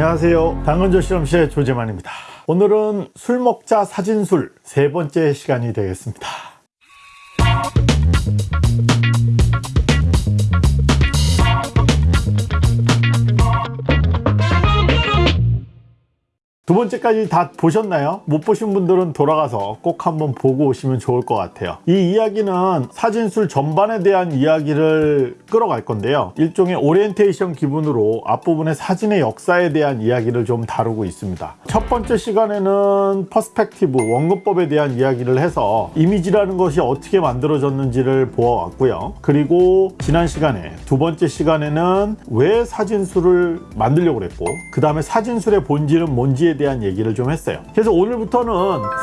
안녕하세요. 당근조 실험실의 조재만입니다. 오늘은 술 먹자 사진술 세 번째 시간이 되겠습니다 두 번째까지 다 보셨나요? 못 보신 분들은 돌아가서 꼭 한번 보고 오시면 좋을 것 같아요. 이 이야기는 사진술 전반에 대한 이야기를 끌어갈 건데요. 일종의 오리엔테이션 기분으로 앞부분의 사진의 역사에 대한 이야기를 좀 다루고 있습니다. 첫 번째 시간에는 perspective 원근법에 대한 이야기를 해서 이미지라는 것이 어떻게 만들어졌는지를 보아왔고요. 그리고 지난 시간에 두 번째 시간에는 왜 사진술을 만들려고 그랬고 그 다음에 사진술의 본질은 뭔지에 대한 얘기를 좀 했어요. 그래서 오늘부터는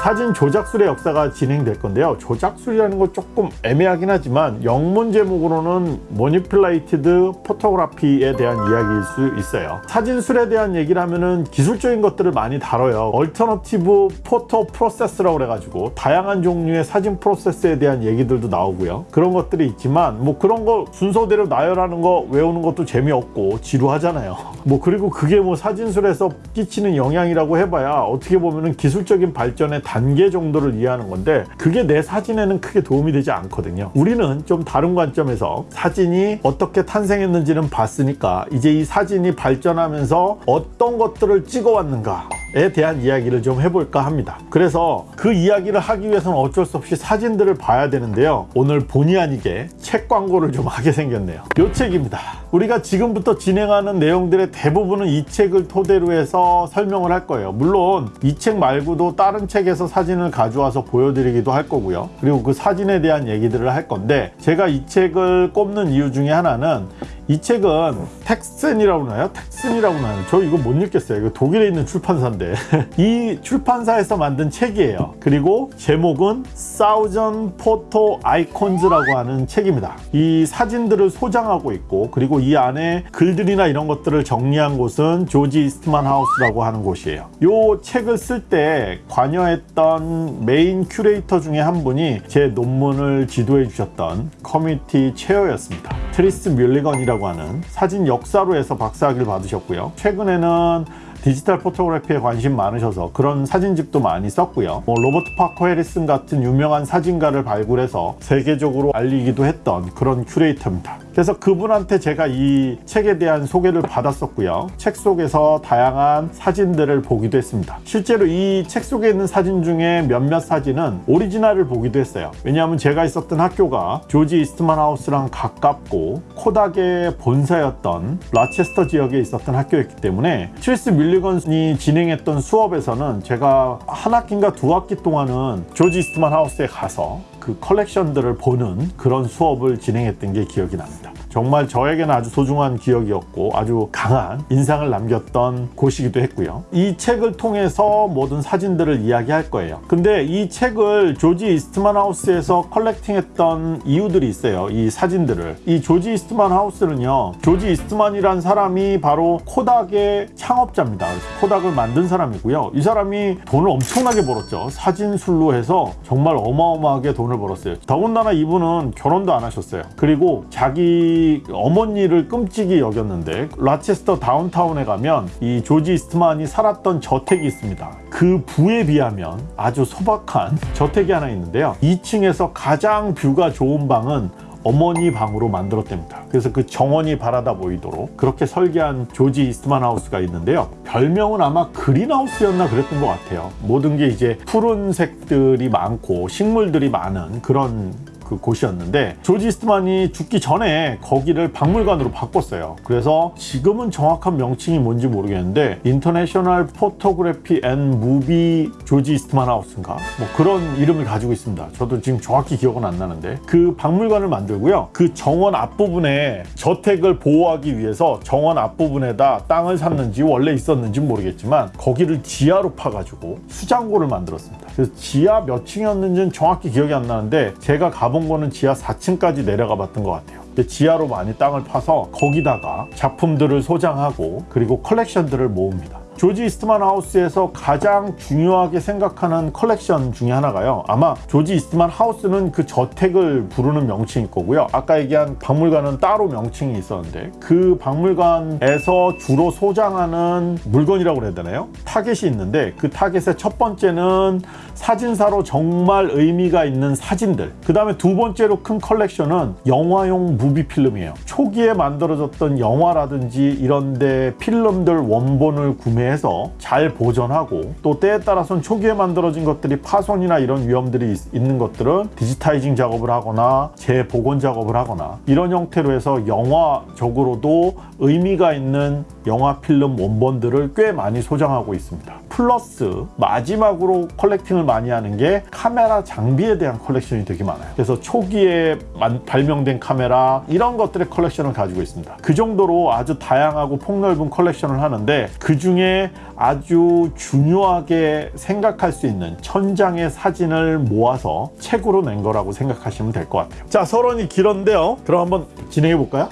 사진 조작술의 역사가 진행될 건데요. 조작술이라는 건 조금 애매하긴 하지만 영문 제목으로는 manipulated photography에 대한 이야기일 수 있어요. 사진술에 대한 얘기를 하면은 기술적인 것들을 많이 다뤄요. alternative photo process라고 그래가지고 다양한 종류의 사진 프로세스에 대한 얘기들도 나오고요. 그런 것들이 있지만 뭐 그런 거 순서대로 나열하는 거 외우는 것도 재미없고 지루하잖아요. 뭐 그리고 그게 뭐 사진술에서 끼치는 영향이라고 사진이라고 해봐야 어떻게 보면 기술적인 발전의 단계 정도를 이해하는 건데 그게 내 사진에는 크게 도움이 되지 않거든요. 우리는 좀 다른 관점에서 사진이 어떻게 탄생했는지는 봤으니까 이제 이 사진이 발전하면서 어떤 것들을 찍어왔는가 에 대한 이야기를 좀 해볼까 합니다. 그래서 그 이야기를 하기 위해서는 어쩔 수 없이 사진들을 봐야 되는데요. 오늘 본의 아니게 책 광고를 좀 하게 생겼네요. 이 책입니다. 우리가 지금부터 진행하는 내용들의 대부분은 이 책을 토대로 해서 설명을 할 거예요 물론 이 책 말고도 다른 책에서 사진을 가져와서 보여드리기도 할 거고요. 그리고 그 사진에 대한 얘기들을 할 건데 제가 이 책을 꼽는 이유 중에 하나는 이 책은 Taschen이라고 하나요? Taschen이라고 하나요? 저 이거 못 읽겠어요. 이거 독일에 있는 출판사인데 이 출판사에서 만든 책이에요. 그리고 제목은 Thousand Photo Icons라고 하는 책입니다. 이 사진들을 소장하고 있고 그리고 이 안에 글들이나 이런 것들을 정리한 곳은 조지 이스트만 하우스라고 하는 곳이에요. 이 책을 쓸 때 관여했던 메인 큐레이터 중에 한 분이 제 논문을 지도해 주셨던 committee chair였습니다. 트리스 뮬리건이라고 하는 사진 역사로 해서 박사학위를 받으셨고요. 최근에는 digital photography에 관심 많으셔서 그런 사진집도 많이 썼고요. 뭐 로버트 파커 해리슨 같은 유명한 사진가를 발굴해서 세계적으로 알리기도 했던 그런 큐레이터입니다 그래서 그분한테 제가 이 책에 대한 소개를 받았었고요. 책 속에서 다양한 사진들을 보기도 했습니다. 실제로 이 책 속에 있는 사진 중에 몇몇 사진은 오리지널을 보기도 했어요. 왜냐하면 제가 있었던 학교가 조지 이스트만 하우스랑 가깝고 코닥의 본사였던 라체스터 지역에 있었던 학교였기 때문에 트리스 밀리건이 진행했던 수업에서는 제가 한 학기인가 두 학기 동안은 조지 이스트만 하우스에 가서 그 컬렉션들을 보는 그런 수업을 진행했던 게 기억이 납니다 정말 저에게는 아주 소중한 기억이었고 아주 강한 인상을 남겼던 곳이기도 했고요. 이 책을 통해서 모든 사진들을 이야기할 거예요. 근데 이 책을 조지 이스트만 하우스에서 컬렉팅했던 이유들이 있어요 이 사진들을. 이 조지 이스트만 하우스는요 조지 이스트만이란 사람이 바로 코닥의 창업자입니다. 코닥을 만든 사람이고요. 이 사람이 돈을 엄청나게 벌었죠. 사진술로 해서 정말 어마어마하게 돈을 벌었어요. 더군다나 이분은 결혼도 안 하셨어요. 그리고 자기 어머니를 끔찍이 여겼는데 라체스터 다운타운에 가면 이 조지 이스트만이 살았던 저택이 있습니다. 그 부에 비하면 아주 소박한 저택이 하나 있는데요. 2층에서 가장 뷰가 좋은 방은 어머니 방으로 만들었답니다. 그래서 그 정원이 바라다 보이도록 그렇게 설계한 조지 이스트만 하우스가 있는데요. 별명은 아마 그린하우스였나 그랬던 것 같아요. 모든 게 이제 푸른색들이 많고 식물들이 많은 그런 그 곳이었는데 조지 이스트만이 죽기 전에 거기를 박물관으로 바꿨어요. 그래서 지금은 정확한 명칭이 뭔지 모르겠는데 International Photography and Movie 조지 이스트만 하우스인가? 뭐 그런 이름을 가지고 있습니다. 저도 지금 정확히 기억은 안 나는데. 그 박물관을 만들고요. 그 정원 앞부분에 저택을 보호하기 위해서 정원 앞부분에다 땅을 샀는지 원래 있었는지 모르겠지만 거기를 지하로 파가지고 수장고를 만들었습니다. 그래서 지하 몇 층이었는지는 정확히 기억이 안 나는데 제가 가본 가본 거는 지하 4층까지 내려가 봤던 것 같아요. 지하로 많이 땅을 파서 거기다가 작품들을 소장하고 그리고 컬렉션들을 모읍니다 조지 이스트만 하우스에서 가장 중요하게 생각하는 컬렉션 중에 하나가요. 아마 조지 이스트만 하우스는 그 저택을 부르는 명칭일 거고요. 아까 얘기한 박물관은 따로 명칭이 있었는데 그 박물관에서 주로 소장하는 물건이라고 그래야 되나요? 타겟이 있는데 그 타겟의 첫 번째는 사진사로 정말 의미가 있는 사진들 그 다음에 두 번째로 큰 컬렉션은 영화용 movie 필름이에요 초기에 만들어졌던 영화라든지 이런데 필름들 원본을 구매 해서 잘 보존하고 또 때에 따라서는 초기에 만들어진 것들이 파손이나 이런 위험들이 있, 있는 것들은 digitizing 작업을 하거나 재복원 작업을 하거나 이런 형태로 해서 영화적으로도 의미가 있는 영화 필름 원본들을 꽤 많이 소장하고 있습니다. 플러스 마지막으로 collecting을 많이 하는 게 카메라 장비에 대한 컬렉션이 되게 많아요. 그래서 초기에 만- 발명된 카메라 이런 것들의 컬렉션을 가지고 있습니다. 그 정도로 아주 다양하고 폭넓은 컬렉션을 하는데 그 중에 아주 중요하게 생각할 수 있는 천장의 사진을 모아서 책으로 낸 거라고 생각하시면 될 것 같아요 자 서론이 길었는데요 그럼 한번 진행해 볼까요?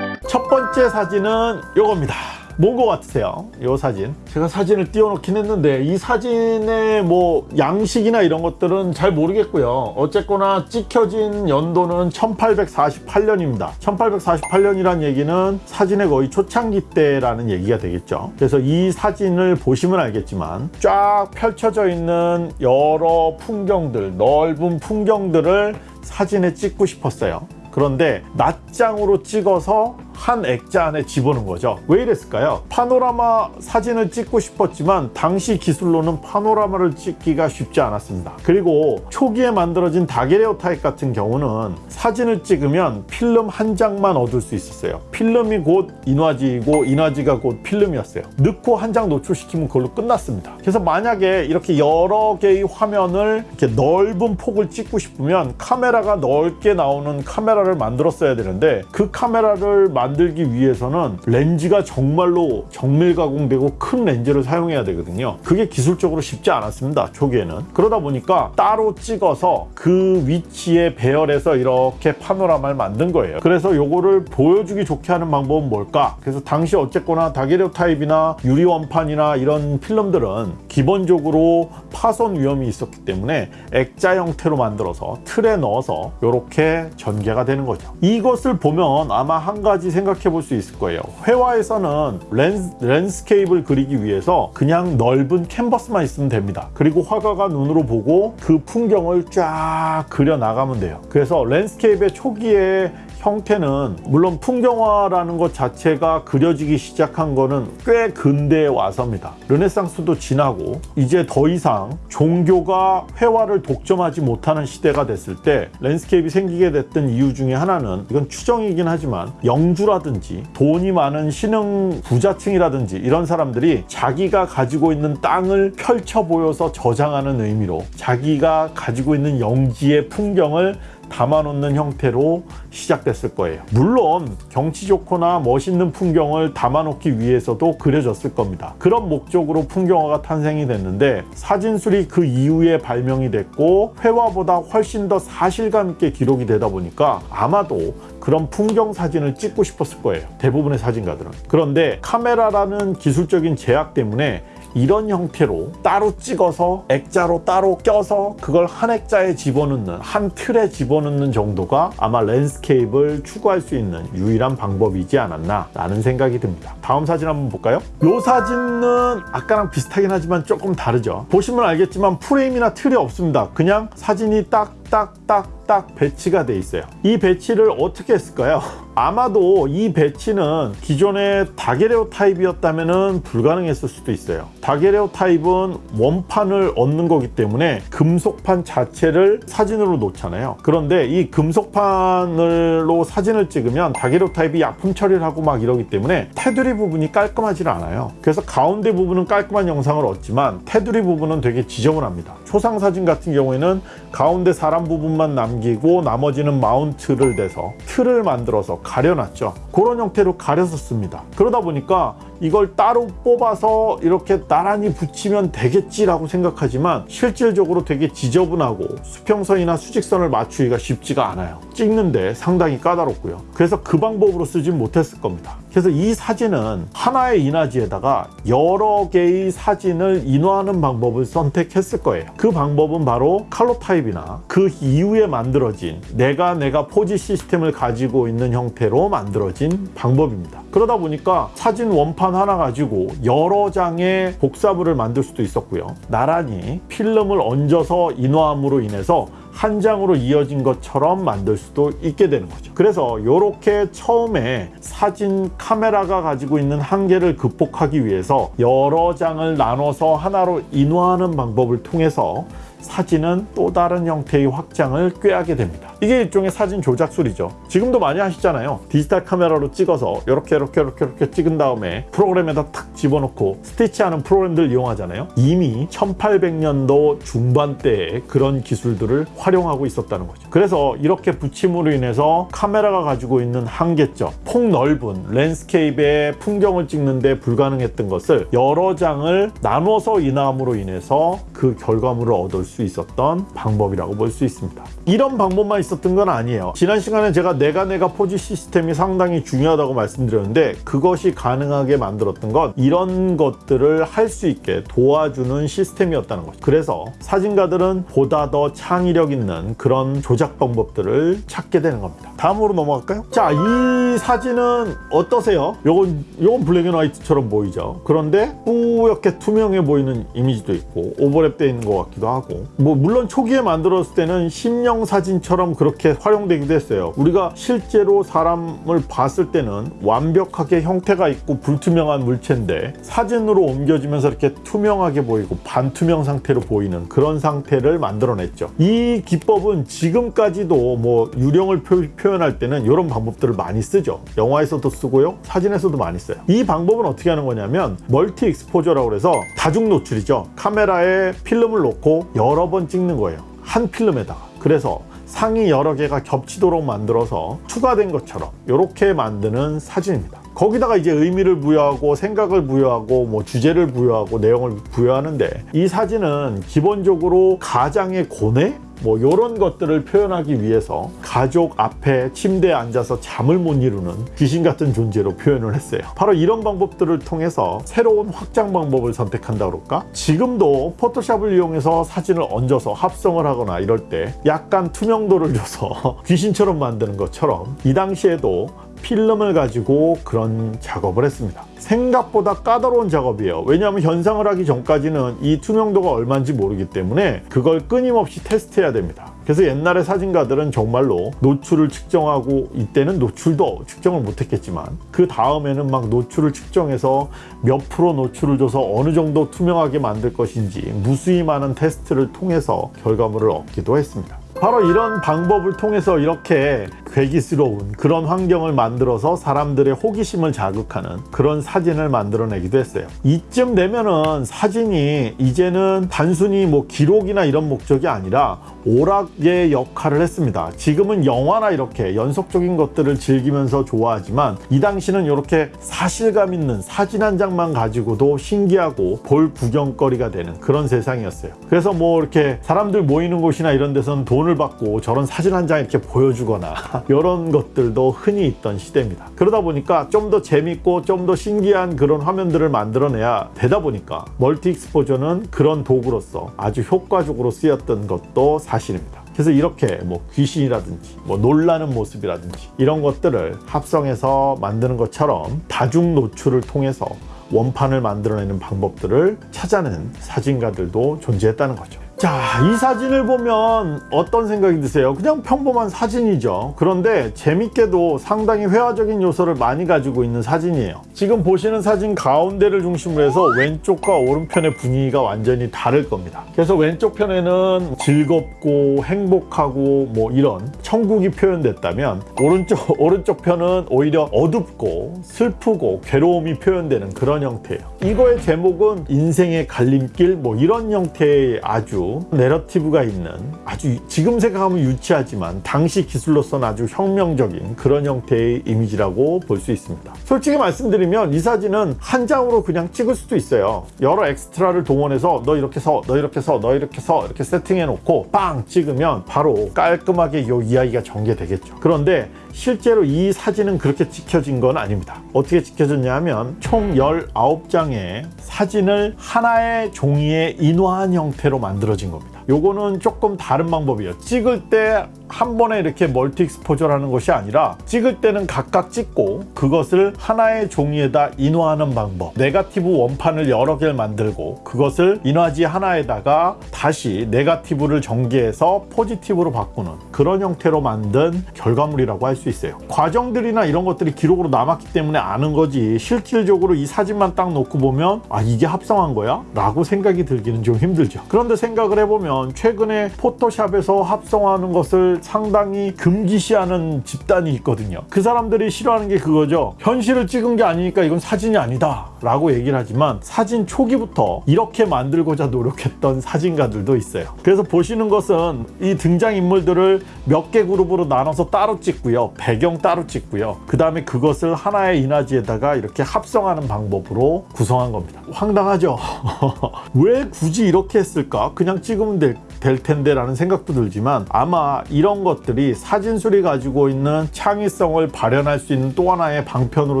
첫 번째 사진은 요겁니다. 뭔거 같으세요? 요 사진. 제가 사진을 띄워놓긴 했는데 이 사진의 뭐 양식이나 이런 것들은 잘 모르겠고요. 어쨌거나 찍혀진 연도는 1848년입니다. 1848년이란 얘기는 사진의 거의 초창기 때라는 얘기가 되겠죠. 그래서 이 사진을 보시면 알겠지만 쫙 펼쳐져 있는 여러 풍경들, 넓은 풍경들을 사진에 찍고 싶었어요. 그런데 낱장으로 찍어서 한 액자 안에 집어넣은 거죠. 왜 이랬을까요? 파노라마 사진을 찍고 싶었지만 당시 기술로는 파노라마를 찍기가 쉽지 않았습니다. 그리고 초기에 만들어진 다게레오 타입 같은 경우는 사진을 찍으면 필름 한 장만 얻을 수 있었어요. 필름이 곧 인화지이고 인화지가 곧 필름이었어요. 넣고 한 장 노출시키면 그걸로 끝났습니다. 그래서 만약에 이렇게 여러 개의 화면을 이렇게 넓은 폭을 찍고 싶으면 카메라가 넓게 나오는 카메라를 만들었어야 되는데 그 카메라를 만들기 위해서는 렌즈가 정말로 정밀 가공되고 큰 렌즈를 사용해야 되거든요. 그게 기술적으로 쉽지 않았습니다. 초기에는. 그러다 보니까 따로 찍어서 그 위치에 배열해서 이렇게 파노라마를 만든 거예요. 그래서 요거를 보여주기 좋게 하는 방법은 뭘까? 그래서 당시 어쨌거나 다게레오 타입이나 유리 원판이나 이런 필름들은 기본적으로 파손 위험이 있었기 때문에 액자 형태로 만들어서 틀에 넣어서 이렇게 전개가 되는 거죠. 이것을 보면 아마 한 가지 생각해 볼 수 있을 거예요. 회화에서는 lands, landscape를 그리기 위해서 그냥 넓은 캔버스만 있으면 됩니다. 그리고 화가가 눈으로 보고 그 풍경을 쫙 그려 나가면 돼요. 그래서 landscape의 초기에 형태는 물론 풍경화라는 것 자체가 그려지기 시작한 거는 꽤 근대에 와서입니다. 르네상스도 지나고 이제 더 이상 종교가 회화를 독점하지 못하는 시대가 됐을 때 landscape가 생기게 됐던 이유 중에 하나는 이건 추정이긴 하지만 영주라든지 돈이 많은 신흥 부자층이라든지 이런 사람들이 자기가 가지고 있는 땅을 펼쳐 보여서 저장하는 의미로 자기가 가지고 있는 영지의 풍경을 담아놓는 형태로 시작됐을 거예요. 물론 경치 좋거나 멋있는 풍경을 담아놓기 위해서도 그려졌을 겁니다. 그런 목적으로 풍경화가 탄생이 됐는데 사진술이 그 이후에 발명이 됐고 회화보다 훨씬 더 사실감 있게 기록이 되다 보니까 아마도 그런 풍경 사진을 찍고 싶었을 거예요. 대부분의 사진가들은. 그런데 카메라라는 기술적인 제약 때문에 이런 형태로 따로 찍어서 액자로 따로 껴서 그걸 한 액자에 집어넣는 한 틀에 집어넣는 정도가 아마 landscape를 추구할 수 있는 유일한 방법이지 않았나 라는 생각이 듭니다. 다음 사진 한번 볼까요? 이 사진은 아까랑 비슷하긴 하지만 조금 다르죠. 보시면 알겠지만 프레임이나 틀이 없습니다. 그냥 사진이 딱 딱딱딱 배치가 돼 있어요. 이 배치를 어떻게 했을까요? 아마도 이 배치는 기존의 daguerreotype이었다면 불가능했을 수도 있어요. daguerreotype은 원판을 얻는 거기 때문에 금속판 자체를 사진으로 놓잖아요. 그런데 이 금속판으로 사진을 찍으면 daguerreotype이 약품 처리를 하고 막 이러기 때문에 테두리 부분이 깔끔하지 않아요. 그래서 가운데 부분은 깔끔한 영상을 얻지만 테두리 부분은 되게 지저분합니다 초상 사진 같은 경우에는 가운데 사람 부분만 남기고 나머지는 마운트를 대서 틀을 만들어서 가려놨죠. 그런 형태로 가려서 씁니다. 그러다 보니까 이걸 따로 뽑아서 이렇게 나란히 붙이면 되겠지라고 생각하지만 실질적으로 되게 지저분하고 수평선이나 수직선을 맞추기가 쉽지가 않아요. 찍는데 상당히 까다롭고요. 그래서 그 방법으로 쓰진 못했을 겁니다. 그래서 이 사진은 하나의 이나지에다가 여러 개의 사진을 인화하는 방법을 선택했을 거예요. 그 방법은 바로 칼로 타입이나 그 이후에 만들어진 내가 내가 포지 시스템을 가지고 있는 형태로 만들어진 방법입니다. 그러다 보니까 사진 원판 하나 가지고 여러 장의 복사물을 만들 수도 있었고요. 나란히 필름을 얹어서 인화함으로 인해서 한 장으로 이어진 것처럼 만들 수도 있게 되는 거죠. 그래서 이렇게 처음에 사진 카메라가 가지고 있는 한계를 극복하기 위해서 여러 장을 나눠서 하나로 인화하는 방법을 통해서 사진은 또 다른 형태의 확장을 꾀하게 됩니다. 이게 일종의 사진 조작술이죠. 지금도 많이 하시잖아요. 디지털 카메라로 찍어서 이렇게 이렇게 이렇게 이렇게 찍은 다음에 프로그램에다 탁 집어넣고 스티치하는 프로그램들 이용하잖아요. 이미 1800년도 중반대에 그런 기술들을 활용하고 있었다는 거죠. 그래서 이렇게 붙임으로 인해서 카메라가 가지고 있는 한계점, 폭넓은 landscape의 풍경을 찍는데 불가능했던 것을 여러 장을 나눠서 인화함으로 인해서 그 결과물을 얻을 수 있었던 방법이라고 볼 수 있습니다. 이런 방법만 있었던 건 아니에요. 지난 시간에 제가 네가 네가 포지 시스템이 상당히 중요하다고 말씀드렸는데 그것이 가능하게 만들었던 건 이런 것들을 할 수 있게 도와주는 시스템이었다는 거죠. 그래서 사진가들은 보다 더 창의력 있는 그런 조작 방법들을 찾게 되는 겁니다. 다음으로 넘어갈까요? 자, 이 사진은 어떠세요? 요건 요건 black and white처럼 보이죠. 그런데 뿌옇게 투명해 보이는 이미지도 있고 오버랩되어 있는 것 같기도 하고 뭐 물론 초기에 만들었을 때는 심령 사진처럼 그렇게 활용되기도 했어요. 우리가 실제로 사람을 봤을 때는 완벽하게 형태가 있고 불투명한 물체인데 사진으로 옮겨지면서 이렇게 투명하게 보이고 반투명 상태로 보이는 그런 상태를 만들어냈죠. 이 기법은 지금까지도 뭐 유령을 표, 현할 때는 이런 방법들을 많이 쓰죠. 영화에서도 쓰고요. 사진에서도 많이 써요. 이 방법은 어떻게 하는 거냐면 multi exposure라고 해서 다중 노출이죠. 카메라에 필름을 놓고 여러 번 찍는 거예요. 한 필름에다가. 그래서 상이 여러 개가 겹치도록 만들어서 추가된 것처럼 이렇게 만드는 사진입니다. 거기다가 이제 의미를 부여하고 생각을 부여하고 뭐 주제를 부여하고 내용을 부여하는데 이 사진은 기본적으로 가장의 고뇌 뭐 이런 것들을 표현하기 위해서 가족 앞에 침대에 앉아서 잠을 못 이루는 귀신 같은 존재로 표현을 했어요. 바로 이런 방법들을 통해서 새로운 확장 방법을 선택한다 그럴까? 지금도 포토샵을 이용해서 사진을 얹어서 합성을 하거나 이럴 때 약간 투명도를 줘서 귀신처럼 만드는 것처럼 이 당시에도 필름을 가지고 그런 작업을 했습니다. 생각보다 까다로운 작업이에요. 왜냐하면 현상을 하기 전까지는 이 투명도가 얼마인지 모르기 때문에 그걸 끊임없이 테스트해야 됩니다. 그래서 옛날에 사진가들은 정말로 노출을 측정하고 이때는 노출도 측정을 못했겠지만 그 다음에는 막 노출을 측정해서 몇 프로 노출을 줘서 어느 정도 투명하게 만들 것인지 무수히 많은 테스트를 통해서 결과물을 얻기도 했습니다. 바로 이런 방법을 통해서 이렇게 괴기스러운 그런 환경을 만들어서 사람들의 호기심을 자극하는 그런 사진을 만들어내기도 했어요. 이쯤 되면은 사진이 이제는 단순히 뭐 기록이나 이런 목적이 아니라 오락의 역할을 했습니다. 지금은 영화나 이렇게 연속적인 것들을 즐기면서 좋아하지만 이 당시는 이렇게 사실감 있는 사진 한 장만 가지고도 신기하고 볼 구경거리가 되는 그런 세상이었어요. 그래서 뭐 이렇게 사람들 모이는 곳이나 이런 데서는 돈을 받고 저런 사진 한 장 이렇게 보여주거나 이런 것들도 흔히 있던 시대입니다. 그러다 보니까 좀 더 재밌고 좀 더 신기한 그런 화면들을 만들어내야 되다 보니까 멀티 익스포저는 그런 도구로서 아주 효과적으로 쓰였던 것도 사실입니다. 그래서 이렇게 뭐 귀신이라든지 뭐 놀라는 모습이라든지 이런 것들을 합성해서 만드는 것처럼 다중 노출을 통해서 원판을 만들어내는 방법들을 찾아낸 사진가들도 존재했다는 거죠. 자, 이 사진을 보면 어떤 생각이 드세요? 그냥 평범한 사진이죠. 그런데 재밌게도 상당히 회화적인 요소를 많이 가지고 있는 사진이에요. 지금 보시는 사진 가운데를 중심으로 해서 왼쪽과 오른편의 분위기가 완전히 다를 겁니다. 그래서 왼쪽 편에는 즐겁고 행복하고 뭐 이런 천국이 표현됐다면 오른쪽, 오른쪽 편은 오히려 어둡고 슬프고 괴로움이 표현되는 그런 형태예요. 이거의 제목은 인생의 갈림길 뭐 이런 형태의 아주 내러티브가 있는 아주 지금 생각하면 유치하지만 당시 기술로서는 아주 혁명적인 그런 형태의 이미지라고 볼 수 있습니다. 솔직히 말씀드리면 이 사진은 한 장으로 그냥 찍을 수도 있어요. 여러 엑스트라를 동원해서 너 이렇게 서, 너 이렇게 서, 너 이렇게 서 이렇게 세팅해 놓고 빵 찍으면 바로 깔끔하게 이 이야기가 전개되겠죠. 그런데 실제로 이 사진은 그렇게 찍혀진 건 아닙니다. 어떻게 찍혀졌냐 하면 총 19장의 사진을 하나의 종이에 인화한 형태로 만들어진 겁니다. 요거는 조금 다른 방법이에요. 찍을 때 한 번에 이렇게 multi exposure라는 것이 아니라 찍을 때는 각각 찍고 그것을 하나의 종이에다 인화하는 방법. 네가티브 원판을 여러 개를 만들고 그것을 인화지 하나에다가 다시 네가티브를 전개해서 포지티브로 바꾸는 그런 형태로 만든 결과물이라고 할 수 있어요. 과정들이나 이런 것들이 기록으로 남았기 때문에 아는 거지 실질적으로 이 사진만 딱 놓고 보면 아 이게 합성한 거야? 라고 생각이 들기는 좀 힘들죠. 그런데 생각을 해보면 최근에 포토샵에서 합성하는 것을 상당히 금기시하는 집단이 있거든요. 그 사람들이 싫어하는 게 그거죠. 현실을 찍은 게 아니니까 이건 사진이 아니다. 라고 얘기를 하지만 사진 초기부터 이렇게 만들고자 노력했던 사진가들도 있어요. 그래서 보시는 것은 이 등장인물들을 몇 개 그룹으로 나눠서 따로 찍고요. 배경 따로 찍고요. 그 다음에 그것을 하나의 인화지에다가 이렇게 합성하는 방법으로 구성한 겁니다. 황당하죠? 왜 굳이 이렇게 했을까? 그냥 찍으면 될, 될 텐데 라는 생각도 들지만 아마 이런 것들이 사진술이 가지고 있는 창의성을 발현할 수 있는 또 하나의 방편으로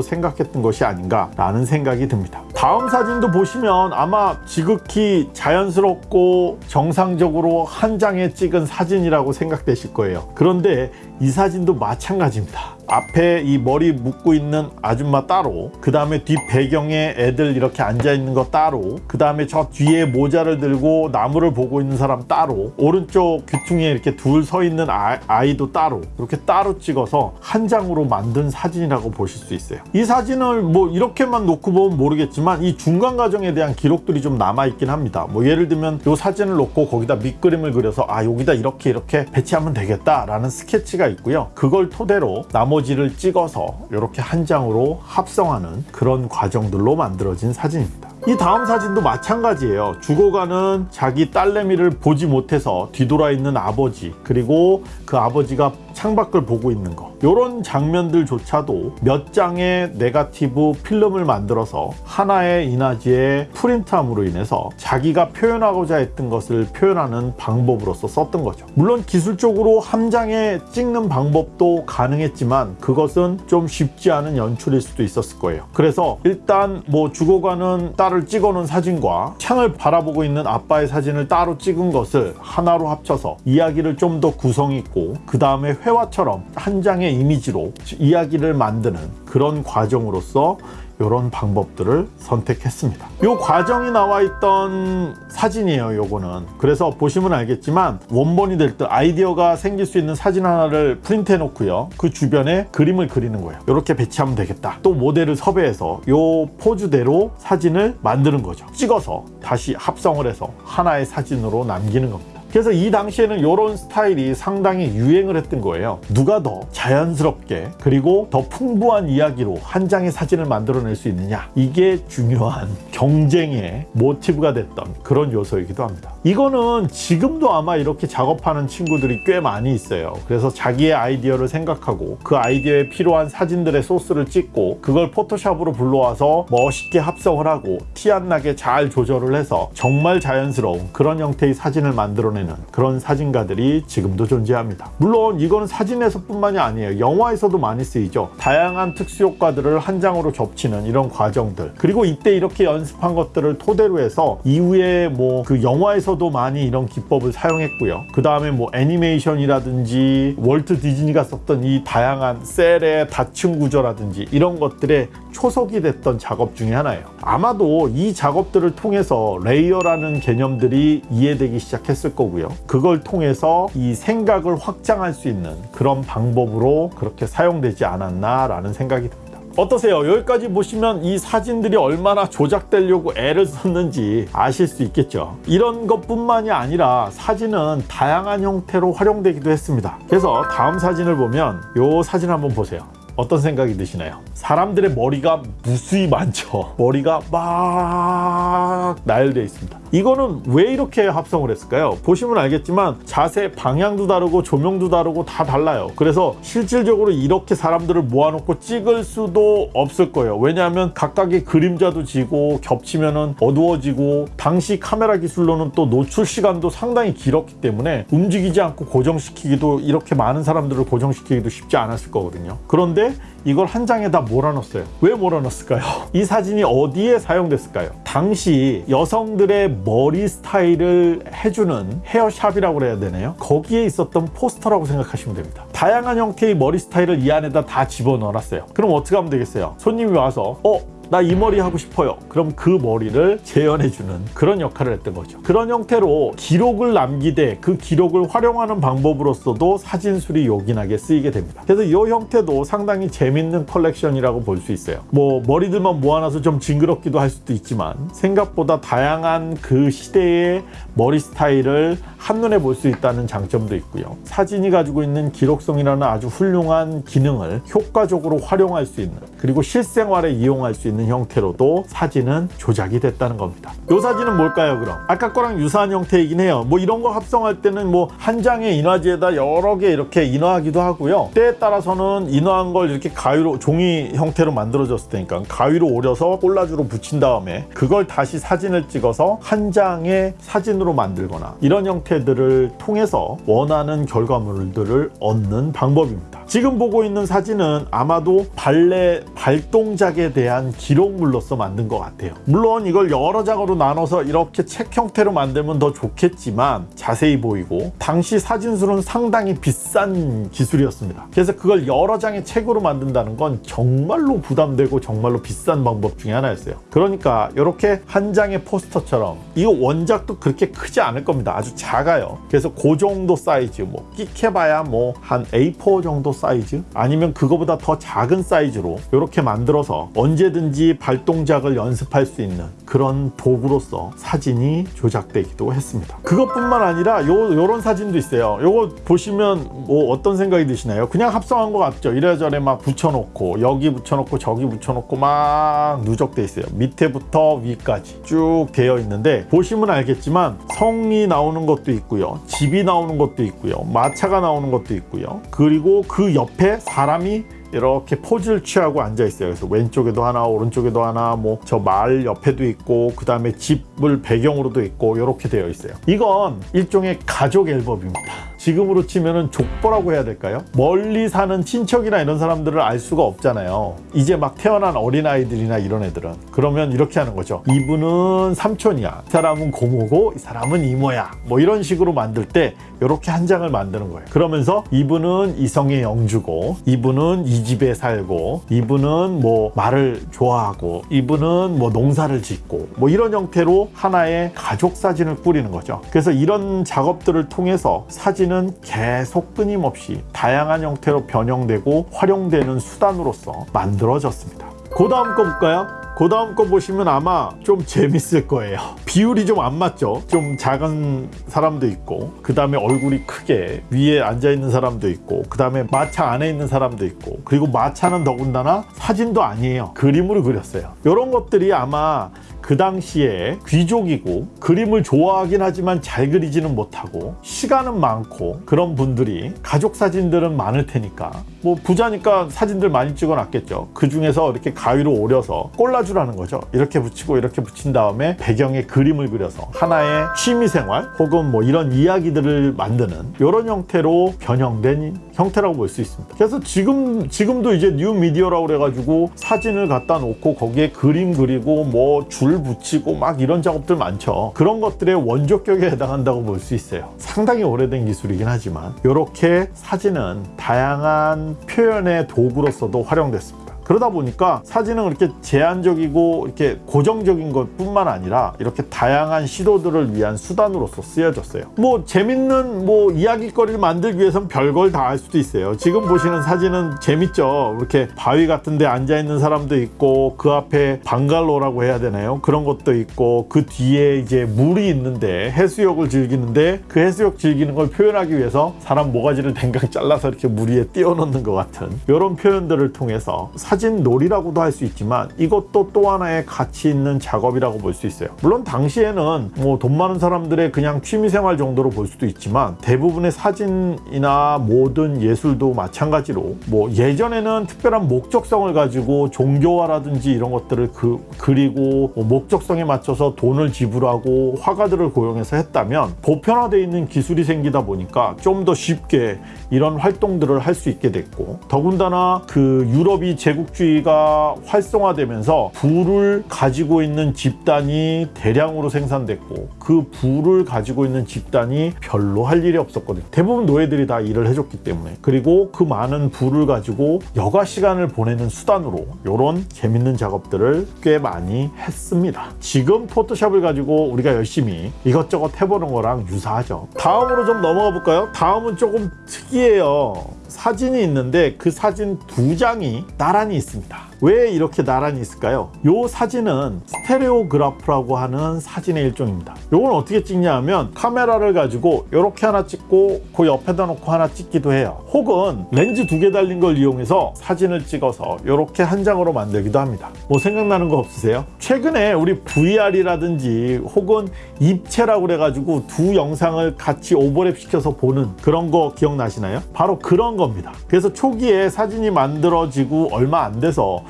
생각했던 것이 아닌가 라는 생각이 듭니다. 다음 사진도 보시면 아마 지극히 자연스럽고 정상적으로 한 장에 찍은 사진이라고 생각되실 거예요. 그런데 이 사진도 마찬가지입니다. 앞에 이 머리 묶고 있는 아줌마 따로 그 다음에 뒷 배경에 애들 이렇게 앉아 있는 거 따로 그 다음에 저 뒤에 모자를 들고 나무를 보고 있는 사람 따로 오른쪽 귀퉁이에 이렇게 둘 서 있는 아, 이도 따로 이렇게 따로 찍어서 한 장으로 만든 사진이라고 보실 수 있어요. 이 사진을 뭐 이렇게만 놓고 보면 모르겠지만 이 중간 과정에 대한 기록들이 좀 남아 있긴 합니다. 뭐 예를 들면 이 사진을 놓고 거기다 밑그림을 그려서 아 여기다 이렇게 이렇게 배치하면 되겠다 라는 스케치가 있고요. 그걸 토대로 나머지 를 찍어서 이렇게 한 장으로 합성하는 그런 과정들로 만들어진 사진입니다 이 다음 사진도 마찬가지예요. 죽어가는 자기 딸내미를 보지 못해서 뒤돌아 있는 아버지 그리고 그 아버지가 창밖을 보고 있는 거. 이런 장면들조차도 몇 장의 네가티브 필름을 만들어서 하나의 인화지에 프린트함으로 인해서 자기가 표현하고자 했던 것을 표현하는 방법으로서 썼던 거죠. 물론 기술적으로 한 장에 찍는 방법도 가능했지만 그것은 좀 쉽지 않은 연출일 수도 있었을 거예요. 그래서 일단 뭐 죽어가는 딸을 찍어놓은 사진과 창을 바라보고 있는 아빠의 사진을 따로 찍은 것을 하나로 합쳐서 이야기를 좀 더 구성 있고 그 다음에 회화처럼 한 장의 이미지로 이야기를 만드는 그런 과정으로서 이런 방법들을 선택했습니다. 이 과정이 나와 있던 사진이에요. 요거는 그래서 보시면 알겠지만 원본이 될 때 아이디어가 생길 수 있는 사진 하나를 프린트 해 놓고요. 그 주변에 그림을 그리는 거예요. 이렇게 배치하면 되겠다. 또 모델을 섭외해서 요 포즈대로 사진을 만드는 거죠. 찍어서 다시 합성을 해서 하나의 사진으로 남기는 겁니다. 그래서 이 당시에는 이런 스타일이 상당히 유행을 했던 거예요. 누가 더 자연스럽게 그리고 더 풍부한 이야기로 한 장의 사진을 만들어낼 수 있느냐 이게 중요한 경쟁의 모티브가 됐던 그런 요소이기도 합니다. 이거는 지금도 아마 이렇게 작업하는 친구들이 꽤 많이 있어요. 그래서 자기의 아이디어를 생각하고 그 아이디어에 필요한 사진들의 소스를 찍고 그걸 포토샵으로 불러와서 멋있게 합성을 하고 티 안 나게 잘 조절을 해서 정말 자연스러운 그런 형태의 사진을 만들어내 는 그런 사진가들이 지금도 존재합니다. 물론 이거는 사진에서 뿐만이 아니에요. 영화에서도 많이 쓰이죠. 다양한 특수효과들을 한 장으로 접치는 이런 과정들 그리고 이때 이렇게 연습한 것들을 토대로 해서 이후에 뭐 그 영화에서도 많이 이런 기법을 사용했고요. 그 다음에 뭐 애니메이션이라든지 월트 디즈니가 썼던 이 다양한 셀의 다층 구조라든지 이런 것들의 초석이 됐던 작업 중에 하나예요. 아마도 이 작업들을 통해서 layer라는 개념들이 이해되기 시작했을 거고 요. 그걸 통해서 이 생각을 확장할 수 있는 그런 방법으로 그렇게 사용되지 않았나 라는 생각이 듭니다. 어떠세요? 여기까지 보시면 이 사진들이 얼마나 조작되려고 애를 썼는지 아실 수 있겠죠. 이런 것뿐만이 아니라 사진은 다양한 형태로 활용되기도 했습니다. 그래서 다음 사진을 보면 이 사진 한번 보세요. 어떤 생각이 드시나요? 사람들의 머리가 무수히 많죠. 머리가 막 나열되어 있습니다. 이거는 왜 이렇게 합성을 했을까요? 보시면 알겠지만 자세 방향도 다르고 조명도 다르고 다 달라요. 그래서 실질적으로 이렇게 사람들을 모아놓고 찍을 수도 없을 거예요. 왜냐하면 각각의 그림자도 지고 겹치면은 어두워지고 당시 카메라 기술로는 또 노출 시간도 상당히 길었기 때문에 움직이지 않고 고정시키기도 이렇게 많은 사람들을 고정시키기도 쉽지 않았을 거거든요. 그런데 이걸 한 장에다 몰아넣었어요. 왜 몰아넣었을까요? 이 사진이 어디에 사용됐을까요? 당시 여성들의 머리 스타일을 해주는 헤어샵이라고 그래야 되나요? 거기에 있었던 포스터라고 생각하시면 됩니다. 다양한 형태의 머리 스타일을 이 안에다 다 집어넣어놨어요. 그럼 어떻게 하면 되겠어요? 손님이 와서 어? 나 이 머리 하고 싶어요. 그럼 그 머리를 재현해주는 그런 역할을 했던 거죠. 그런 형태로 기록을 남기되 그 기록을 활용하는 방법으로서도 사진술이 요긴하게 쓰이게 됩니다. 그래서 이 형태도 상당히 재밌는 컬렉션이라고 볼 수 있어요. 뭐 머리들만 모아놔서 좀 징그럽기도 할 수도 있지만 생각보다 다양한 그 시대의 머리 스타일을 한눈에 볼 수 있다는 장점도 있고요. 사진이 가지고 있는 기록성이라는 아주 훌륭한 기능을 효과적으로 활용할 수 있는 그리고 실생활에 이용할 수 있는 형태로도 사진은 조작이 됐다는 겁니다. 이 사진은 뭘까요, 그럼? 아까 거랑 유사한 형태이긴 해요. 뭐 이런 거 합성할 때는 뭐 한 장의 인화지에다 여러 개 이렇게 인화하기도 하고요. 때에 따라서는 인화한 걸 이렇게 가위로 종이 형태로 만들어졌을 테니까 가위로 오려서 콜라주로 붙인 다음에 그걸 다시 사진을 찍어서 한 장의 사진으로 만들거나 이런 형태 들을 통해서 원하는 결과물들을 얻는 방법입니다. 지금 보고 있는 사진은 아마도 발레 발동작에 대한 기록물로서 만든 것 같아요. 물론 이걸 여러 장으로 나눠서 이렇게 책 형태로 만들면 더 좋겠지만 자세히 보이고 당시 사진술은 상당히 비싼 기술이었습니다. 그래서 그걸 여러 장의 책으로 만든다는 건 정말로 부담되고 정말로 비싼 방법 중에 하나였어요. 그러니까 이렇게 한 장의 포스터처럼 이거 원작도 그렇게 크지 않을 겁니다. 아주 작아요. 그래서 그 정도 사이즈 뭐 끽해봐야 뭐 한 A4 정도 사이즈 아니면 그거보다 더 작은 사이즈로 이렇게 만들어서 언제든지 발동작을 연습할 수 있는 그런 도구로서 사진이 조작되기도 했습니다. 그것뿐만 아니라 요 요런 사진도 있어요. 요거 보시면 뭐 어떤 생각이 드시나요? 그냥 합성한 것 같죠. 이래저래 막 붙여놓고 여기 붙여놓고 저기 붙여놓고 막 누적돼 있어요. 밑에부터 위까지 쭉 되어 있는데 보시면 알겠지만 성이 나오는 것도 있고요. 집이 나오는 것도 있고요. 마차가 나오는 것도 있고요. 그리고 그 옆에 사람이 이렇게 포즈를 취하고 앉아 있어요. 그래서 왼쪽에도 하나, 오른쪽에도 하나, 뭐저 마을 옆에도 있고, 그 다음에 집을 배경으로도 있고, 이렇게 되어 있어요. 이건 일종의 가족 앨범입니다. 지금으로 치면은 족보라고 해야 될까요? 멀리 사는 친척이나 이런 사람들을 알 수가 없잖아요. 이제 막 태어난 어린아이들이나 이런 애들은. 그러면 이렇게 하는 거죠. 이분은 삼촌이야. 이 사람은 고모고, 이 사람은 이모야. 뭐 이런 식으로 만들 때 이렇게 한 장을 만드는 거예요. 그러면서 이분은 이성의 영주고, 이분은 이 집에 살고, 이분은 뭐 말을 좋아하고, 이분은 뭐 농사를 짓고, 뭐 이런 형태로 하나의 가족 사진을 꾸리는 거죠. 그래서 이런 작업들을 통해서 사진 은 계속 끊임없이 다양한 형태로 변형되고 활용되는 수단으로서 만들어졌습니다. 그 다음 거 볼까요? 그 다음 거 보시면 아마 좀 재밌을 거예요. 비율이 좀 안 맞죠? 좀 작은 사람도 있고, 그 다음에 얼굴이 크게 위에 앉아있는 사람도 있고, 그 다음에 마차 안에 있는 사람도 있고, 그리고 마차는 더군다나 사진도 아니에요. 그림으로 그렸어요. 이런 것들이 아마 그 당시에 귀족이고 그림을 좋아하긴 하지만 잘 그리지는 못하고 시간은 많고 그런 분들이 가족 사진들은 많을 테니까 뭐 부자니까 사진들 많이 찍어 놨겠죠 그 중에서 이렇게 가위로 오려서 꼴라주라는 거죠 이렇게 붙이고 이렇게 붙인 다음에 배경에 그 림을 그려서 하나의 취미생활 혹은 뭐 이런 이야기들을 만드는 이런 형태로 변형된 형태라고 볼 수 있습니다 그래서 지금 지금도 이제 뉴 미디어라고 그래가지고 사진을 갖다 놓고 거기에 그림 그리고 뭐 줄 붙이고 막 이런 작업들 많죠. 그런 것들의 원조격에 해당한다고 볼 수 있어요. 상당히 오래된 기술이긴 하지만 이렇게 사진은 다양한 표현의 도구로서도 활용됐습니다. 그러다 보니까 사진은 그렇게 제한적이고 이렇게 고정적인 것 뿐만 아니라 이렇게 다양한 시도들을 위한 수단으로서 쓰여졌어요. 뭐 재밌는 뭐 이야기거리를 만들기 위해선 별걸 다 할 수도 있어요. 지금 보시는 사진은 재밌죠. 이렇게 바위 같은 데 앉아 있는 사람도 있고 그 앞에 방갈로라고 해야 되나요? 그런 것도 있고 그 뒤에 이제 물이 있는데 해수욕을 즐기는데 그 해수욕 즐기는 걸 표현하기 위해서 사람 모가지를 댕강 잘라서 이렇게 물 위에 띄워놓는 것 같은 이런 표현들을 통해서 사진 놀이라고도 할 수 있지만 이것도 또 하나의 가치 있는 작업이라고 볼 수 있어요. 물론 당시에는 뭐 돈 많은 사람들의 그냥 취미생활 정도로 볼 수도 있지만 대부분의 사진이나 모든 예술도 마찬가지로 뭐 예전에는 특별한 목적성을 가지고 종교화라든지 이런 것들을 그, 그리고 뭐 목적성에 맞춰서 돈을 지불하고 화가들을 고용해서 했다면 보편화되어 있는 기술이 생기다 보니까 좀 더 쉽게 이런 활동들을 할 수 있게 됐고 더군다나 그 유럽이 제국 주의가 활성화되면서 부를 가지고 있는 집단이 대량으로 생산됐고 그 부를 가지고 있는 집단이 별로 할 일이 없었거든요. 대부분 노예들이 다 일을 해줬기 때문에 그리고 그 많은 부를 가지고 여가 시간을 보내는 수단으로 이런 재밌는 작업들을 꽤 많이 했습니다. 지금 포토샵을 가지고 우리가 열심히 이것저것 해보는 거랑 유사하죠. 다음으로 좀 넘어가 볼까요? 다음은 조금 특이해요. 사진이 있는데 그 사진 두 장이 나란히 있습니다. 왜 이렇게 나란히 있을까요? 이 사진은 stereograph라고 하는 사진의 일종입니다. 이건 어떻게 찍냐 하면 카메라를 가지고 이렇게 하나 찍고 그 옆에다 놓고 하나 찍기도 해요. 혹은 렌즈 두 개 달린 걸 이용해서 사진을 찍어서 이렇게 한 장으로 만들기도 합니다. 뭐 생각나는 거 없으세요? 최근에 우리 VR이라든지 혹은 입체라고 그래가지고 두 영상을 같이 오버랩 시켜서 보는 그런 거 기억나시나요? 바로 그런 겁니다. 그래서 초기에 사진이 만들어지고 얼마 안 돼서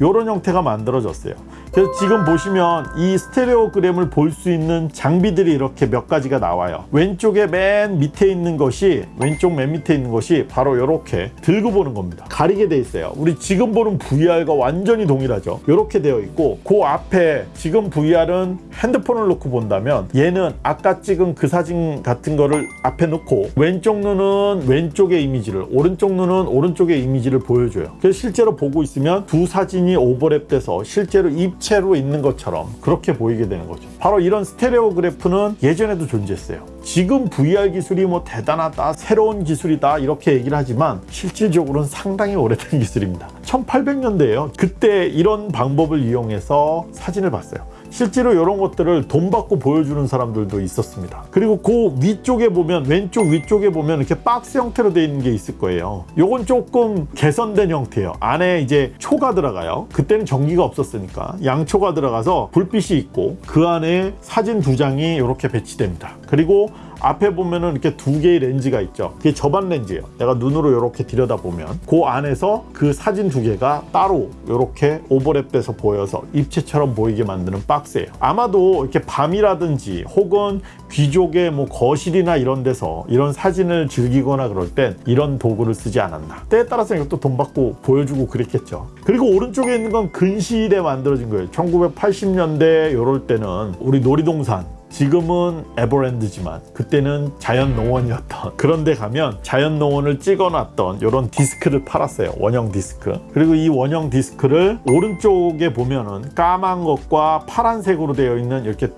이런 형태가 만들어졌어요. 그래서 지금 보시면 이 스테레오그램을 볼 수 있는 장비들이 이렇게 몇 가지가 나와요. 왼쪽에 맨 밑에 있는 것이 왼쪽 맨 밑에 있는 것이 바로 이렇게 들고 보는 겁니다. 가리게 돼 있어요. 우리 지금 보는 VR과 완전히 동일하죠. 이렇게 되어 있고 그 앞에 지금 VR은 핸드폰을 놓고 본다면 얘는 아까 찍은 그 사진 같은 거를 앞에 놓고 왼쪽 눈은 왼쪽의 이미지를 오른쪽 눈은 오른쪽의 이미지를 보여줘요. 그래서 실제로 보고 있으면 두 사진 이 오버랩돼서 실제로 입체로 있는 것처럼 그렇게 보이게 되는 거죠. 바로 이런 스테레오 그래프는 예전에도 존재했어요. 지금 VR 기술이 뭐 대단하다, 새로운 기술이다 이렇게 얘기를 하지만 실질적으로는 상당히 오래된 기술입니다. 1800년대에요. 그때 이런 방법을 이용해서 사진을 봤어요. 실제로 이런 것들을 돈 받고 보여주는 사람들도 있었습니다. 그리고 그 위쪽에 보면 왼쪽 위쪽에 보면 이렇게 박스 형태로 되어 있는 게 있을 거예요. 요건 조금 개선된 형태예요. 안에 이제 초가 들어가요. 그때는 전기가 없었으니까 양초가 들어가서 불빛이 있고 그 안에 사진 두 장이 이렇게 배치됩니다. 그리고 앞에 보면은 이렇게 두 개의 렌즈가 있죠. 그게 저반 렌즈예요. 내가 눈으로 이렇게 들여다보면 그 안에서 그 사진 두 개가 따로 이렇게 오버랩돼서 보여서 입체처럼 보이게 만드는 박스예요. 아마도 이렇게 밤이라든지 혹은 귀족의 뭐 거실이나 이런 데서 이런 사진을 즐기거나 그럴 땐 이런 도구를 쓰지 않았나. 때에 따라서 이것도 돈 받고 보여주고 그랬겠죠. 그리고 오른쪽에 있는 건 근시일에 만들어진 거예요. 1980년대 이럴 때는 우리 놀이동산 지금은 에버랜드지만 그때는 자연농원이었던 그런데 가면 자연농원을 찍어놨던 이런 디스크를 팔았어요. 원형 디스크. 그리고 이 원형 디스크를 오른쪽에 보면은 까만 것과 파란색으로 되어 있는 이렇게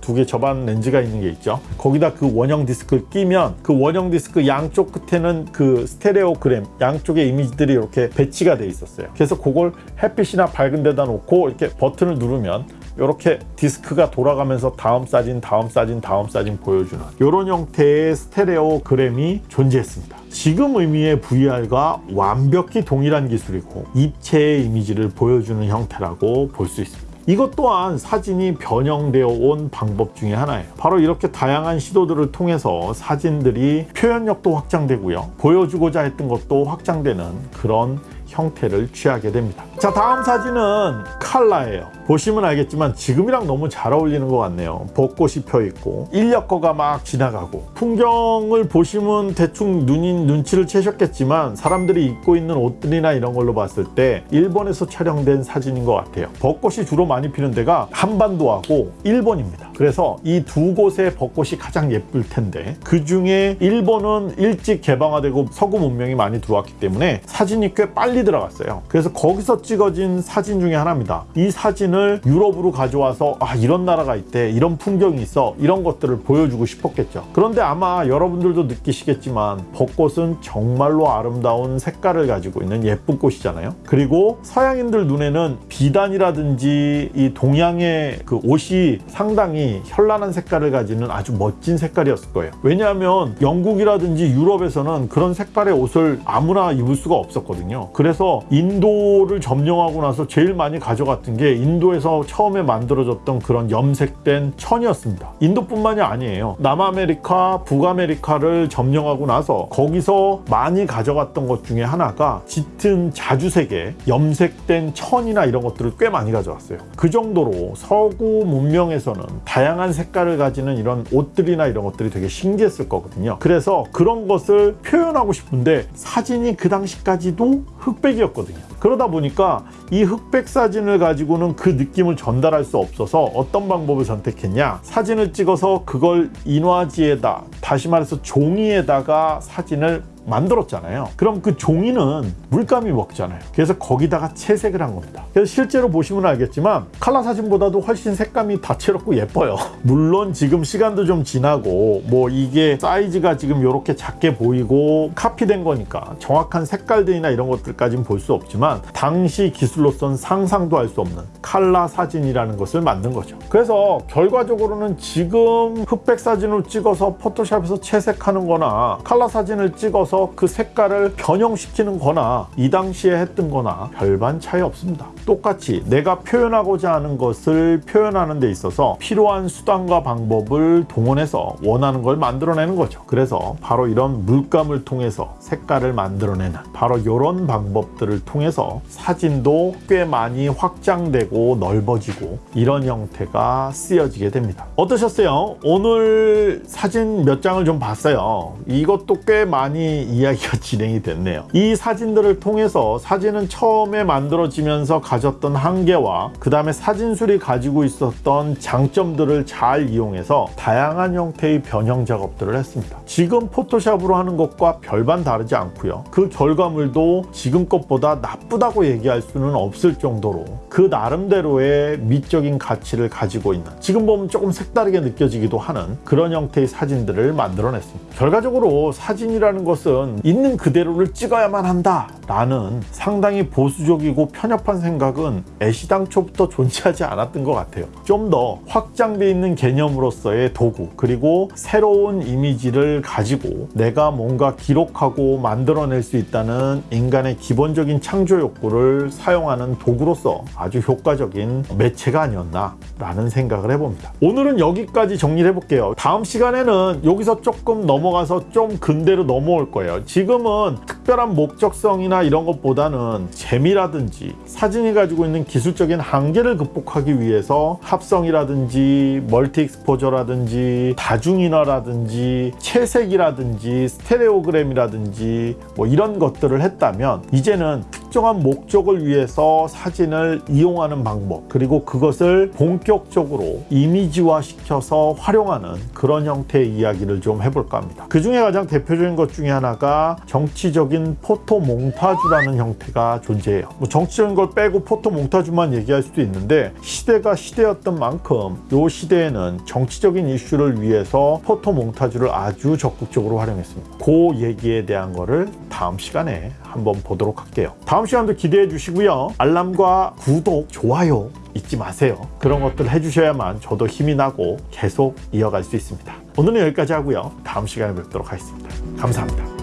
두개 접안 렌즈가 있는 게 있죠. 거기다 그 원형 디스크를 끼면 그 원형 디스크 양쪽 끝에는 그 stereogram 양쪽의 이미지들이 이렇게 배치가 돼 있었어요. 그래서 그걸 햇빛이나 밝은 데다 놓고 이렇게 버튼을 누르면 이렇게 디스크가 돌아가면서 다음 사진, 다음 사진, 다음 사진 보여주는 이런 형태의 스테레오 그램이 존재했습니다. 지금 의미의 VR과 완벽히 동일한 기술이고 입체의 이미지를 보여주는 형태라고 볼 수 있습니다. 이것 또한 사진이 변형되어 온 방법 중에 하나예요. 바로 이렇게 다양한 시도들을 통해서 사진들이 표현력도 확장되고요. 보여주고자 했던 것도 확장되는 그런 형태를 취하게 됩니다. 자, 다음 사진은 칼라예요. 보시면 알겠지만 지금이랑 너무 잘 어울리는 것 같네요. 벚꽃이 펴 있고 인력거가 막 지나가고 풍경을 보시면 대충 눈인 눈치를 채셨겠지만 사람들이 입고 있는 옷들이나 이런 걸로 봤을 때 일본에서 촬영된 사진인 것 같아요. 벚꽃이 주로 많이 피는 데가 한반도하고 일본입니다. 그래서 이 두 곳의 벚꽃이 가장 예쁠 텐데 그 중에 일본은 일찍 개방화되고 서구 문명이 많이 들어왔기 때문에 사진이 꽤 빨리 들어갔어요. 그래서 거기서 찍어진 사진 중에 하나입니다. 이 사진 을 유럽으로 가져와서 아 이런 나라가 있대 이런 풍경이 있어 이런 것들을 보여주고 싶었겠죠. 그런데 아마 여러분들도 느끼시겠지만 벚꽃은 정말로 아름다운 색깔을 가지고 있는 예쁜 꽃이잖아요. 그리고 서양인들 눈에는 비단이라든지 이 동양의 그 옷이 상당히 현란한 색깔을 가지는 아주 멋진 색깔이었을 거예요. 왜냐하면 영국이라든지 유럽에서는 그런 색깔의 옷을 아무나 입을 수가 없었거든요. 그래서 인도를 점령하고 나서 제일 많이 가져갔던 게 인도 에서 처음에 만들어졌던 그런 염색된 천이었습니다. 인도뿐만이 아니에요. 남아메리카, 북아메리카를 점령하고 나서 거기서 많이 가져갔던 것 중에 하나가 짙은 자주색의 염색된 천이나 이런 것들을 꽤 많이 가져왔어요. 그 정도로 서구 문명에서는 다양한 색깔을 가지는 이런 옷들이나 이런 것들이 되게 신기했을 거거든요. 그래서 그런 것을 표현하고 싶은데 사진이 그 당시까지도 흑백이었거든요. 그러다 보니까 이 흑백 사진을 가지고는 그 느낌을 전달할 수 없어서 어떤 방법을 선택했냐 사진을 찍어서 그걸 인화지에다 다시 말해서 종이에다가 사진을 만들었잖아요. 그럼 그 종이는 물감이 먹잖아요. 그래서 거기다가 채색을 한 겁니다. 그래서 실제로 보시면 알겠지만 칼라 사진보다도 훨씬 색감이 다채롭고 예뻐요. 물론 지금 시간도 좀 지나고 뭐 이게 사이즈가 지금 이렇게 작게 보이고 카피된 거니까 정확한 색깔들이나 이런 것들까지는 볼 수 없지만 당시 기술로선 상상도 할 수 없는 칼라 사진이라는 것을 만든 거죠. 그래서 결과적으로는 지금 흑백 사진을 찍어서 포토샵에서 채색하는 거나 칼라 사진을 찍어서 그 색깔을 변형시키는 거나 이 당시에 했던 거나 별반 차이 없습니다. 똑같이 내가 표현하고자 하는 것을 표현하는 데 있어서 필요한 수단과 방법을 동원해서 원하는 걸 만들어내는 거죠. 그래서 바로 이런 물감을 통해서 색깔을 만들어내는 바로 이런 방법들을 통해서 사진도 꽤 많이 확장되고 넓어지고 이런 형태가 쓰여지게 됩니다. 어떠셨어요? 오늘 사진 몇 장을 좀 봤어요. 이것도 꽤 많이 이야기가 진행이 됐네요. 이 사진들을 통해서 사진은 처음에 만들어지면서 가졌던 한계와 그 다음에 사진술이 가지고 있었던 장점들을 잘 이용해서 다양한 형태의 변형 작업들을 했습니다. 지금 포토샵으로 하는 것과 별반 다르지 않고요. 그 결과물도 지금 것보다 나쁘다고 얘기할 수는 없을 정도로 그 나름대로의 미적인 가치를 가지고 있는 지금 보면 조금 색다르게 느껴지기도 하는 그런 형태의 사진들을 만들어냈습니다. 결과적으로 사진이라는 것은 있는 그대로를 찍어야만 한다 라는 상당히 보수적이고 편협한 생각은 애시당초부터 존재하지 않았던 것 같아요. 좀 더 확장돼 있는 개념으로서의 도구 그리고 새로운 이미지를 가지고 내가 뭔가 기록하고 만들어낼 수 있다는 인간의 기본적인 창조 욕구를 사용하는 도구로서 아주 효과적인 매체가 아니었나 라는 생각을 해봅니다. 오늘은 여기까지 정리를 해볼게요. 다음 시간에는 여기서 조금 넘어가서 좀 근대로 넘어올 거예요. 지금은 특별한 목적성이나 이런 것보다는 재미라든지 사진이 가지고 있는 기술적인 한계를 극복하기 위해서 합성이라든지 멀티 익스포저라든지 다중인화라든지 채색이라든지 스테레오그램이라든지 뭐 이런 것들을 했다면 이제는 특정한 목적을 위해서 사진을 이용하는 방법 그리고 그것을 본격적으로 이미지화 시켜서 활용하는 그런 형태의 이야기를 좀 해볼까 합니다. 그 중에 가장 대표적인 것 중에 하나가 정치적인 포토 몽타주라는 형태가 존재해요. 뭐 정치적인 걸 빼고 포토 몽타주만 얘기할 수도 있는데 시대가 시대였던 만큼 이 시대에는 정치적인 이슈를 위해서 포토 몽타주를 아주 적극적으로 활용했습니다. 그 얘기에 대한 거를 다음 시간에 한번 보도록 할게요. 다음 시간도 기대해 주시고요. 알람과 구독, 좋아요 잊지 마세요. 그런 것들 해주셔야만 저도 힘이 나고 계속 이어갈 수 있습니다. 오늘은 여기까지 하고요. 다음 시간에 뵙도록 하겠습니다. 감사합니다.